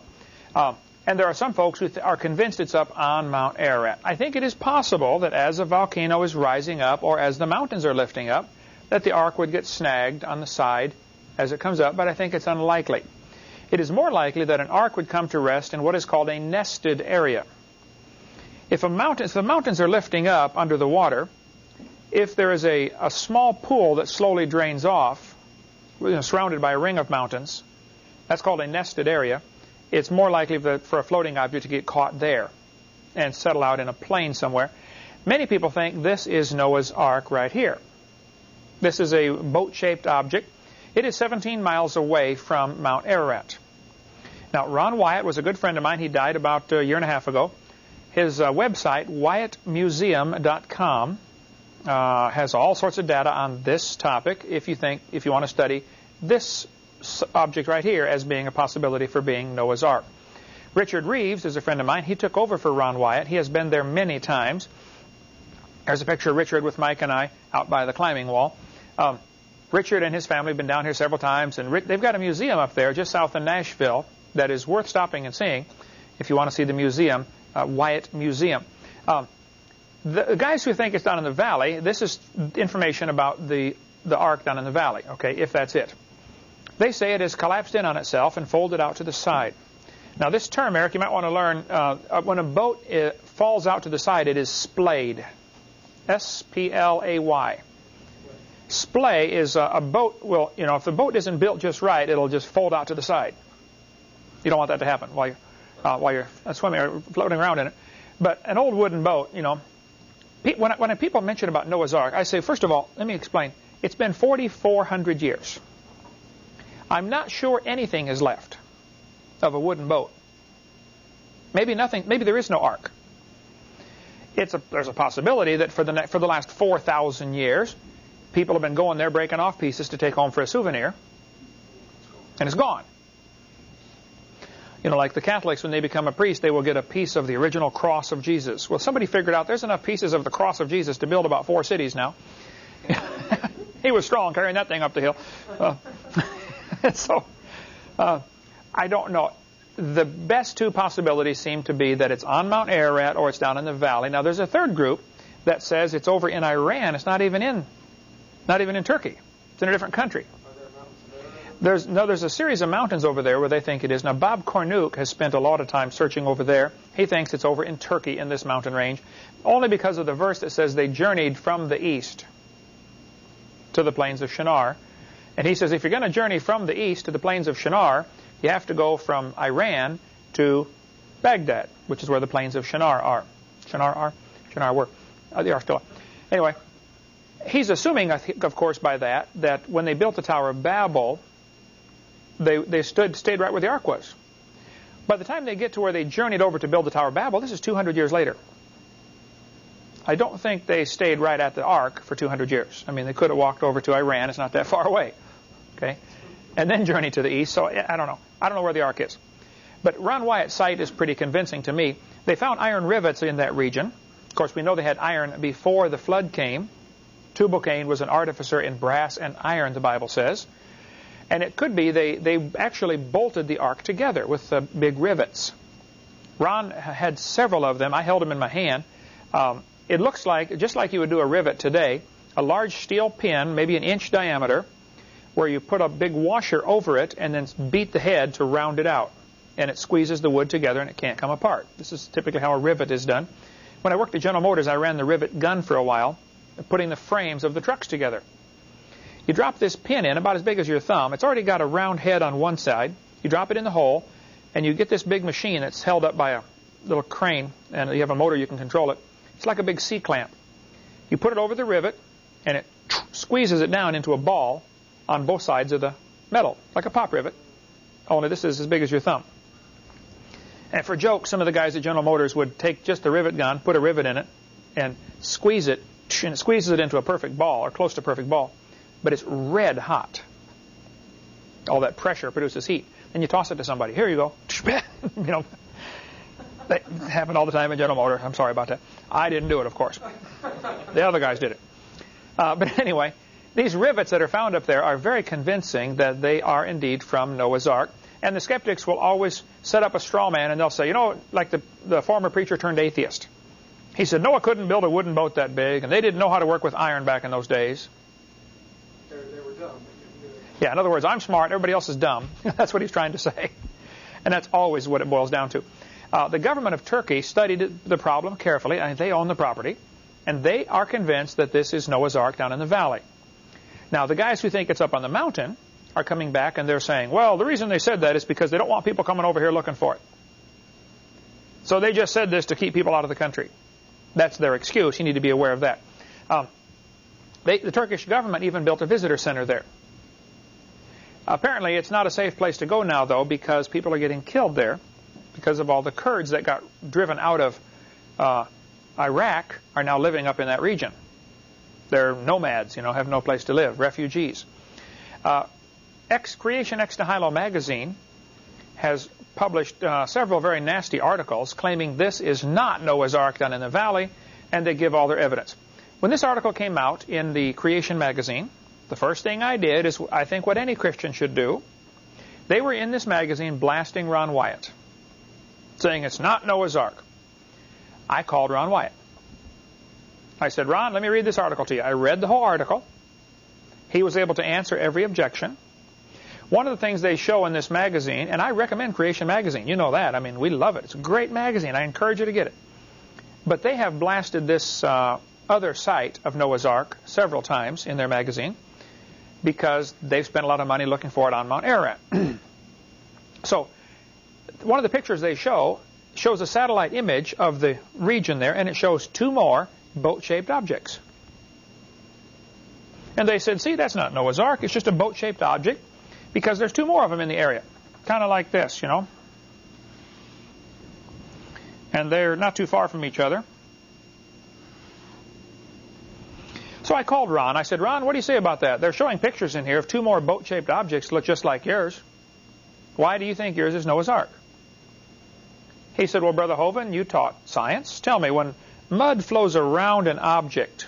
Uh, and there are some folks who are convinced it's up on Mount Ararat. I think it is possible that as a volcano is rising up or as the mountains are lifting up, that the ark would get snagged on the side as it comes up, but I think it's unlikely. It is more likely that an ark would come to rest in what is called a nested area. If, a mountain, if the mountains are lifting up under the water, if there is a, a small pool that slowly drains off, you know, surrounded by a ring of mountains, that's called a nested area, it's more likely for a floating object to get caught there and settle out in a plain somewhere. Many people think this is Noah's Ark right here. This is a boat-shaped object. It is 17 miles away from Mount Ararat. Now, Ron Wyatt was a good friend of mine. He died about a year and a half ago. His uh, website, wyattmuseum.com, uh, has all sorts of data on this topic if you think, if you want to study this object right here as being a possibility for being Noah's Ark. Richard Reeves is a friend of mine. He took over for Ron Wyatt. He has been there many times. There's a picture of Richard with Mike and I out by the climbing wall. Um, Richard and his family have been down here several times, and they've got a museum up there just south of Nashville that is worth stopping and seeing if you want to see the museum, uh, Wyatt Museum. Um, the guys who think it's down in the valley, this is information about the, the ark down in the valley, okay, if that's it. They say it has collapsed in on itself and folded out to the side. Now, this term, Eric, you might want to learn, uh, when a boat uh, falls out to the side, it is splayed. S-P-L-A-Y. Splay is a, a boat. Will you know if the boat isn't built just right, it'll just fold out to the side. You don't want that to happen while you're uh, while you're swimming or floating around in it. But an old wooden boat, you know, when when people mention about Noah's Ark, I say first of all, let me explain. It's been 4,400 years. I'm not sure anything is left of a wooden boat. Maybe nothing. Maybe there is no ark. It's a, there's a possibility that for the for the last 4,000 years, people have been going there breaking off pieces to take home for a souvenir, and it's gone. You know, like the Catholics, when they become a priest, they will get a piece of the original cross of Jesus. Well, somebody figured out there's enough pieces of the cross of Jesus to build about four cities now. he was strong carrying that thing up the hill. Uh, so, uh, I don't know. The best two possibilities seem to be that it's on Mount Ararat or it's down in the valley. Now, there's a third group that says it's over in Iran. It's not even in, not even in Turkey. It's in a different country. There's no, there's a series of mountains over there where they think it is. Now, Bob Cornuke has spent a lot of time searching over there. He thinks it's over in Turkey in this mountain range, only because of the verse that says they journeyed from the east to the plains of Shinar. And he says if you're going to journey from the east to the plains of Shinar, you have to go from Iran to Baghdad, which is where the plains of Shinar are. Shinar are? Shinar were. Uh, they are still. Anyway, he's assuming, of course, by that, that when they built the Tower of Babel, they, they stood, stayed right where the ark was. By the time they get to where they journeyed over to build the Tower of Babel, this is 200 years later. I don't think they stayed right at the ark for 200 years. I mean, they could have walked over to Iran. It's not that far away. Okay? And then journeyed to the east. So I don't know. I don't know where the ark is. But Ron Wyatt's site is pretty convincing to me. They found iron rivets in that region. Of course, we know they had iron before the flood came. Tubal Cain was an artificer in brass and iron, the Bible says. And it could be they, they actually bolted the ark together with the big rivets. Ron had several of them. I held them in my hand. Um, it looks like, just like you would do a rivet today, a large steel pin, maybe an inch diameter, where you put a big washer over it and then beat the head to round it out. And it squeezes the wood together and it can't come apart. This is typically how a rivet is done. When I worked at General Motors, I ran the rivet gun for a while, putting the frames of the trucks together. You drop this pin in about as big as your thumb. It's already got a round head on one side. You drop it in the hole, and you get this big machine that's held up by a little crane, and you have a motor you can control it. It's like a big C-clamp. You put it over the rivet, and it squeezes it down into a ball on both sides of the metal, like a pop rivet, only this is as big as your thumb. And for joke, some of the guys at General Motors would take just the rivet gun, put a rivet in it, and squeeze it, and it squeezes it into a perfect ball, or close to perfect ball but it's red hot. All that pressure produces heat. Then you toss it to somebody. Here you go. you know, that happened all the time in General Motors. I'm sorry about that. I didn't do it, of course. The other guys did it. Uh, but anyway, these rivets that are found up there are very convincing that they are indeed from Noah's Ark. And the skeptics will always set up a straw man and they'll say, you know, like the, the former preacher turned atheist. He said Noah couldn't build a wooden boat that big, and they didn't know how to work with iron back in those days. Yeah, in other words, I'm smart, everybody else is dumb. that's what he's trying to say. And that's always what it boils down to. Uh, the government of Turkey studied the problem carefully, and they own the property, and they are convinced that this is Noah's Ark down in the valley. Now, the guys who think it's up on the mountain are coming back and they're saying, well, the reason they said that is because they don't want people coming over here looking for it. So they just said this to keep people out of the country. That's their excuse. You need to be aware of that. Um, they, the Turkish government even built a visitor center there. Apparently, it's not a safe place to go now, though, because people are getting killed there because of all the Kurds that got driven out of uh, Iraq are now living up in that region. They're nomads, you know, have no place to live, refugees. Uh, Ex Creation Ex Nihilo magazine has published uh, several very nasty articles claiming this is not Noah's Ark down in the valley, and they give all their evidence. When this article came out in the Creation magazine, the first thing I did is I think what any Christian should do. They were in this magazine blasting Ron Wyatt, saying it's not Noah's Ark. I called Ron Wyatt. I said, Ron, let me read this article to you. I read the whole article. He was able to answer every objection. One of the things they show in this magazine, and I recommend Creation Magazine. You know that. I mean, we love it. It's a great magazine. I encourage you to get it. But they have blasted this uh, other site of Noah's Ark several times in their magazine because they've spent a lot of money looking for it on Mount Ararat. so one of the pictures they show shows a satellite image of the region there, and it shows two more boat-shaped objects. And they said, see, that's not Noah's Ark. It's just a boat-shaped object because there's two more of them in the area. Kind of like this, you know. And they're not too far from each other. So I called Ron. I said, Ron, what do you say about that? They're showing pictures in here of two more boat-shaped objects that look just like yours. Why do you think yours is Noah's Ark? He said, well, Brother Hovind, you taught science. Tell me, when mud flows around an object,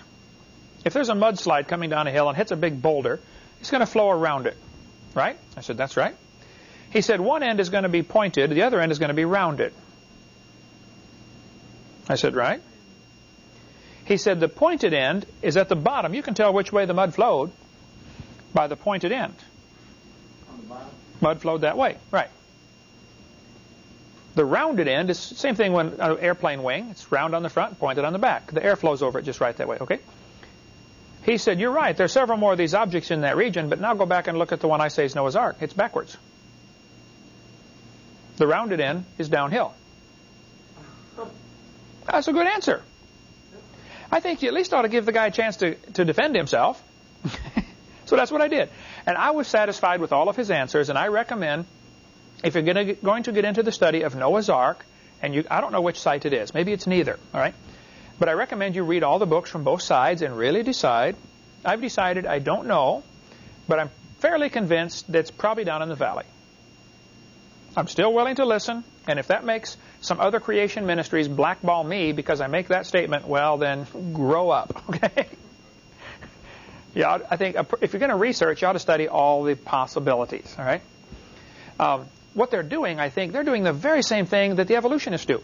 if there's a mudslide coming down a hill and hits a big boulder, it's going to flow around it, right? I said, that's right. He said, one end is going to be pointed, the other end is going to be rounded. I said, right. He said, the pointed end is at the bottom. You can tell which way the mud flowed by the pointed end. The? Mud flowed that way, right. The rounded end is same thing when an uh, airplane wing. It's round on the front, pointed on the back. The air flows over it just right that way, okay? He said, you're right. There are several more of these objects in that region, but now go back and look at the one I say is Noah's Ark. It's backwards. The rounded end is downhill. That's a good answer. I think you at least ought to give the guy a chance to, to defend himself. so that's what I did. And I was satisfied with all of his answers, and I recommend if you're going to get into the study of Noah's Ark, and you, I don't know which site it is. Maybe it's neither, all right? But I recommend you read all the books from both sides and really decide. I've decided I don't know, but I'm fairly convinced that it's probably down in the valley. I'm still willing to listen, and if that makes some other creation ministries blackball me because I make that statement, well, then grow up, okay? yeah, I think if you're going to research, you ought to study all the possibilities, all right? Um, what they're doing, I think, they're doing the very same thing that the evolutionists do.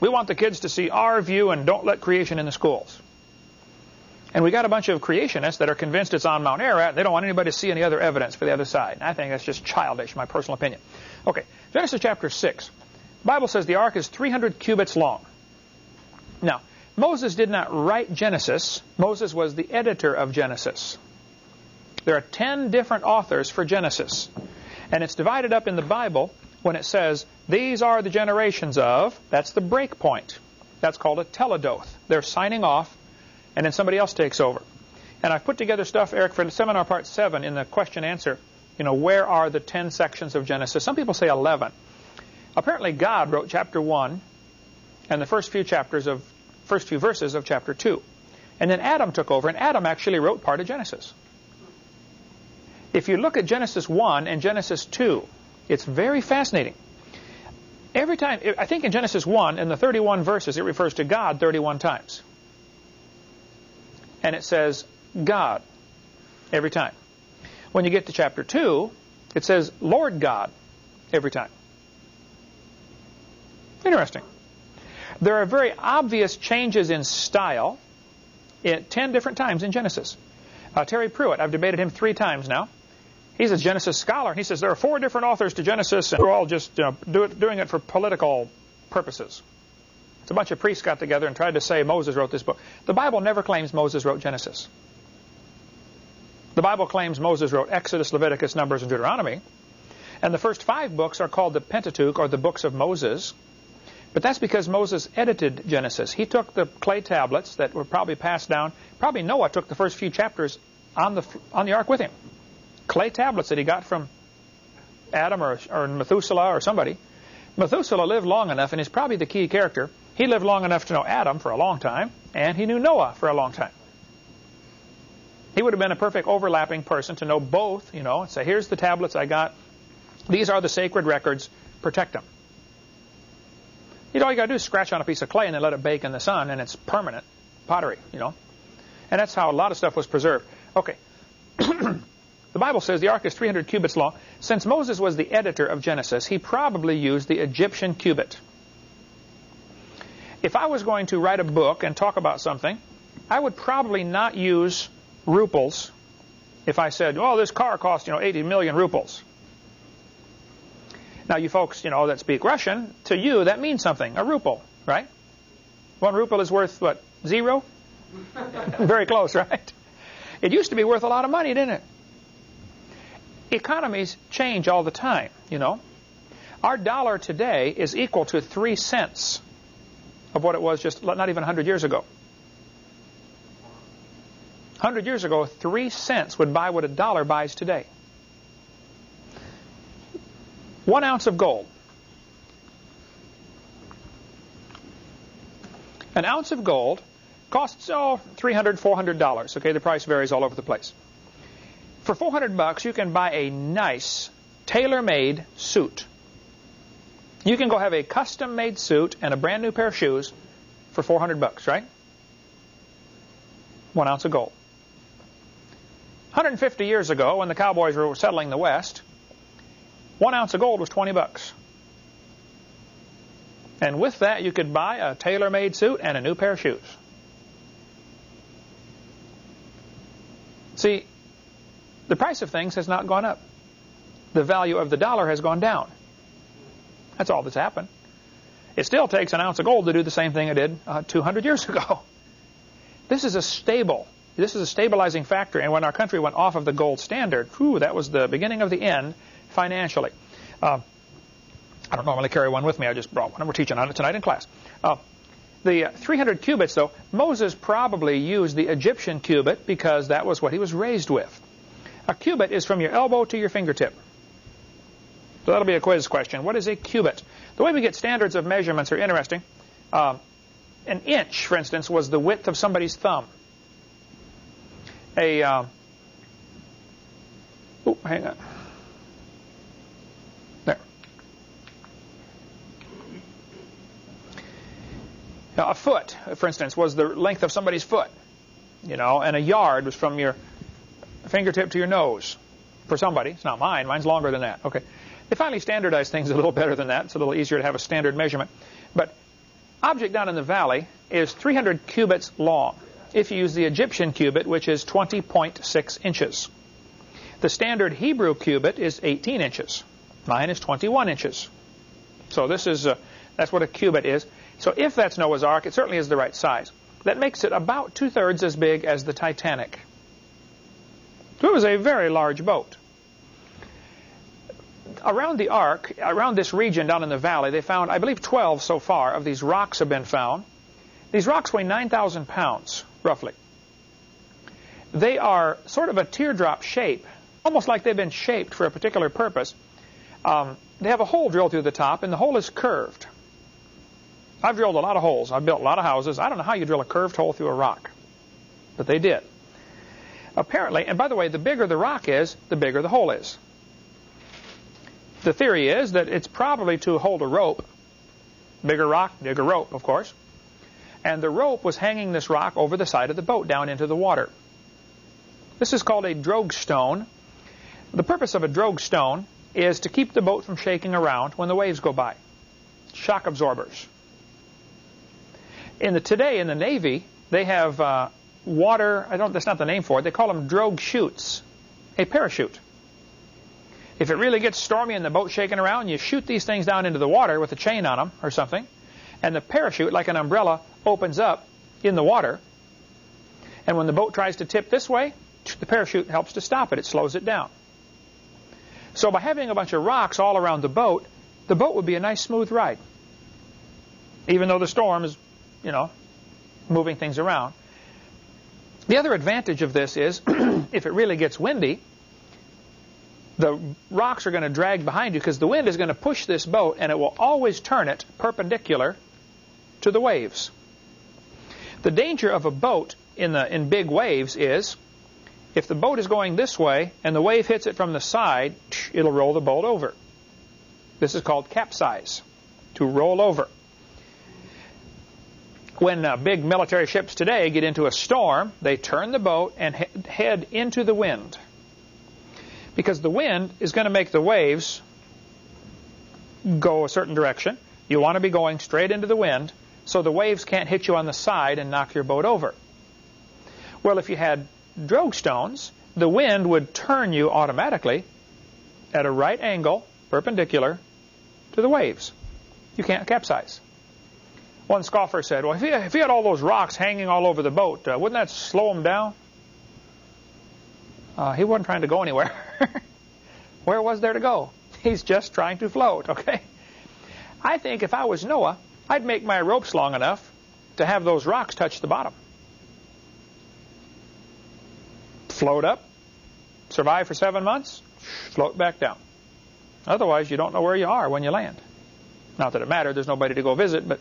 We want the kids to see our view and don't let creation in the schools. And we got a bunch of creationists that are convinced it's on Mount Ararat. They don't want anybody to see any other evidence for the other side. I think that's just childish, my personal opinion. Okay, Genesis chapter 6. The Bible says the ark is 300 cubits long. Now, Moses did not write Genesis. Moses was the editor of Genesis. There are 10 different authors for Genesis. And it's divided up in the Bible when it says, these are the generations of, that's the break point. That's called a toledoth. They're signing off, and then somebody else takes over. And I've put together stuff, Eric, for the seminar part 7 in the question answer. You know, where are the 10 sections of Genesis? Some people say 11. Apparently God wrote chapter 1 and the first few chapters of, first few verses of chapter 2. And then Adam took over, and Adam actually wrote part of Genesis. If you look at Genesis 1 and Genesis 2, it's very fascinating. Every time, I think in Genesis 1, in the 31 verses, it refers to God 31 times. And it says God every time. When you get to chapter 2, it says Lord God every time. Interesting. There are very obvious changes in style at 10 different times in Genesis. Uh, Terry Pruitt, I've debated him three times now. He's a Genesis scholar. and He says there are four different authors to Genesis, and they're all just you know, do it, doing it for political purposes. It's a bunch of priests got together and tried to say Moses wrote this book. The Bible never claims Moses wrote Genesis. The Bible claims Moses wrote Exodus, Leviticus, Numbers, and Deuteronomy. And the first five books are called the Pentateuch, or the books of Moses. But that's because Moses edited Genesis. He took the clay tablets that were probably passed down. Probably Noah took the first few chapters on the, on the ark with him clay tablets that he got from Adam or, or Methuselah or somebody. Methuselah lived long enough, and he's probably the key character. He lived long enough to know Adam for a long time, and he knew Noah for a long time. He would have been a perfect overlapping person to know both, you know, and say, here's the tablets I got. These are the sacred records. Protect them. You know, all you got to do is scratch on a piece of clay and then let it bake in the sun, and it's permanent pottery, you know. And that's how a lot of stuff was preserved. Okay. The Bible says the ark is 300 cubits long. Since Moses was the editor of Genesis, he probably used the Egyptian cubit. If I was going to write a book and talk about something, I would probably not use ruples if I said, oh, this car cost, you know, 80 million ruples. Now, you folks, you know, that speak Russian, to you, that means something, a ruble, right? One ruble is worth, what, zero? Very close, right? It used to be worth a lot of money, didn't it? Economies change all the time, you know. Our dollar today is equal to three cents of what it was just not even 100 years ago. 100 years ago, three cents would buy what a dollar buys today. One ounce of gold. An ounce of gold costs, oh, $300, $400. Okay, the price varies all over the place. For 400 bucks, you can buy a nice, tailor-made suit. You can go have a custom-made suit and a brand new pair of shoes for 400 bucks, right? One ounce of gold. 150 years ago, when the cowboys were settling the West, one ounce of gold was 20 bucks. And with that, you could buy a tailor-made suit and a new pair of shoes. See, the price of things has not gone up. The value of the dollar has gone down. That's all that's happened. It still takes an ounce of gold to do the same thing it did uh, 200 years ago. This is a stable, this is a stabilizing factor. And when our country went off of the gold standard, whew, that was the beginning of the end financially. Uh, I don't normally carry one with me. I just brought one. We're teaching on it tonight in class. Uh, the 300 cubits, though, Moses probably used the Egyptian cubit because that was what he was raised with. A cubit is from your elbow to your fingertip. So that'll be a quiz question. What is a cubit? The way we get standards of measurements are interesting. Uh, an inch, for instance, was the width of somebody's thumb. A, uh, oh, hang on. Now, a foot, for instance, was the length of somebody's foot, you know, and a yard was from your fingertip to your nose for somebody. It's not mine. Mine's longer than that. Okay. They finally standardized things a little better than that. It's a little easier to have a standard measurement. But object down in the valley is 300 cubits long if you use the Egyptian cubit, which is 20.6 inches. The standard Hebrew cubit is 18 inches. Mine is 21 inches. So this is, uh, that's what a cubit is. So if that's Noah's Ark, it certainly is the right size. That makes it about two-thirds as big as the Titanic. So it was a very large boat. Around the Ark, around this region down in the valley, they found, I believe, 12 so far of these rocks have been found. These rocks weigh 9,000 pounds, roughly. They are sort of a teardrop shape, almost like they've been shaped for a particular purpose. Um, they have a hole drilled through the top, and the hole is curved. I've drilled a lot of holes. I've built a lot of houses. I don't know how you drill a curved hole through a rock, but they did. Apparently, and by the way, the bigger the rock is, the bigger the hole is. The theory is that it's probably to hold a rope. Bigger rock, bigger rope, of course. And the rope was hanging this rock over the side of the boat down into the water. This is called a drogue stone. The purpose of a drogue stone is to keep the boat from shaking around when the waves go by. Shock absorbers in the today in the Navy, they have uh, water. I don't. That's not the name for it. They call them drogue chutes, a parachute. If it really gets stormy and the boat's shaking around, you shoot these things down into the water with a chain on them or something, and the parachute, like an umbrella, opens up in the water. And when the boat tries to tip this way, the parachute helps to stop it. It slows it down. So by having a bunch of rocks all around the boat, the boat would be a nice smooth ride. Even though the storm is you know, moving things around. The other advantage of this is if it really gets windy, the rocks are going to drag behind you because the wind is going to push this boat and it will always turn it perpendicular to the waves. The danger of a boat in, the, in big waves is if the boat is going this way and the wave hits it from the side, it'll roll the boat over. This is called capsize, to roll over when uh, big military ships today get into a storm, they turn the boat and he head into the wind. Because the wind is going to make the waves go a certain direction. You want to be going straight into the wind so the waves can't hit you on the side and knock your boat over. Well, if you had drogue stones, the wind would turn you automatically at a right angle, perpendicular, to the waves. You can't capsize. One scoffer said, well, if he, if he had all those rocks hanging all over the boat, uh, wouldn't that slow him down? Uh, he wasn't trying to go anywhere. Where was there to go? He's just trying to float, okay? I think if I was Noah, I'd make my ropes long enough to have those rocks touch the bottom. Float up, survive for seven months, float back down. Otherwise, you don't know where you are when you land. Not that it mattered, there's nobody to go visit, but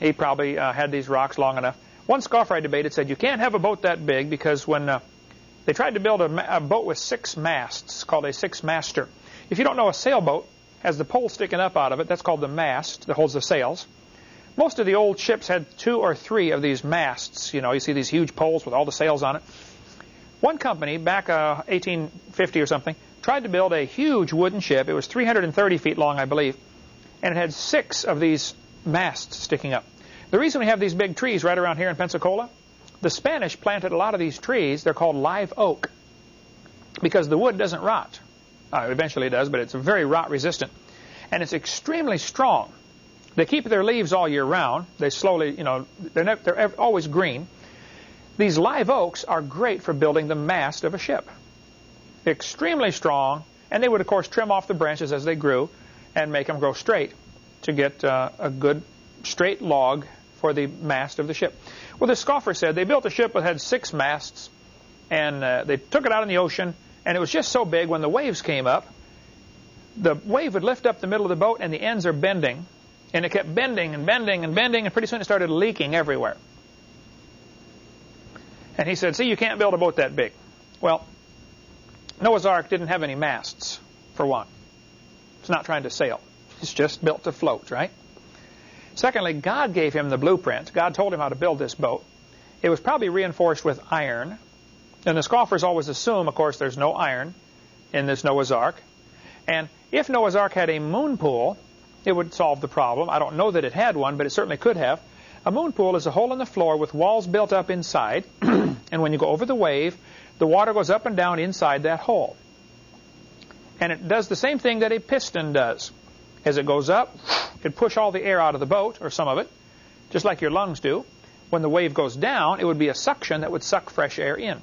he probably uh, had these rocks long enough. One scoffer I debated said, you can't have a boat that big because when uh, they tried to build a, a boat with six masts, called a six-master. If you don't know, a sailboat has the pole sticking up out of it. That's called the mast that holds the sails. Most of the old ships had two or three of these masts. You know, you see these huge poles with all the sails on it. One company, back uh, 1850 or something, tried to build a huge wooden ship. It was 330 feet long, I believe, and it had six of these masts sticking up. The reason we have these big trees right around here in Pensacola, the Spanish planted a lot of these trees. They're called live oak because the wood doesn't rot. Uh, eventually it does, but it's very rot resistant. And it's extremely strong. They keep their leaves all year round. They slowly, you know, they're, never, they're always green. These live oaks are great for building the mast of a ship. Extremely strong, and they would, of course, trim off the branches as they grew and make them grow straight to get uh, a good straight log for the mast of the ship. Well, the scoffer said they built a ship that had six masts, and uh, they took it out in the ocean, and it was just so big when the waves came up, the wave would lift up the middle of the boat, and the ends are bending, and it kept bending and bending and bending, and pretty soon it started leaking everywhere. And he said, see, you can't build a boat that big. Well, Noah's Ark didn't have any masts, for one. It's not trying to sail. It's just built to float, right? Secondly, God gave him the blueprint. God told him how to build this boat. It was probably reinforced with iron. And the scoffers always assume, of course, there's no iron in this Noah's Ark. And if Noah's Ark had a moon pool, it would solve the problem. I don't know that it had one, but it certainly could have. A moon pool is a hole in the floor with walls built up inside. and when you go over the wave, the water goes up and down inside that hole. And it does the same thing that a piston does. As it goes up, it push all the air out of the boat, or some of it, just like your lungs do. When the wave goes down, it would be a suction that would suck fresh air in.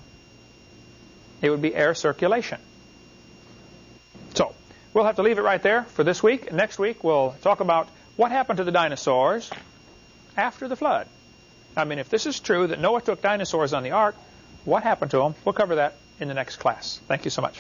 It would be air circulation. So, we'll have to leave it right there for this week. Next week, we'll talk about what happened to the dinosaurs after the flood. I mean, if this is true, that Noah took dinosaurs on the ark, what happened to them? We'll cover that in the next class. Thank you so much.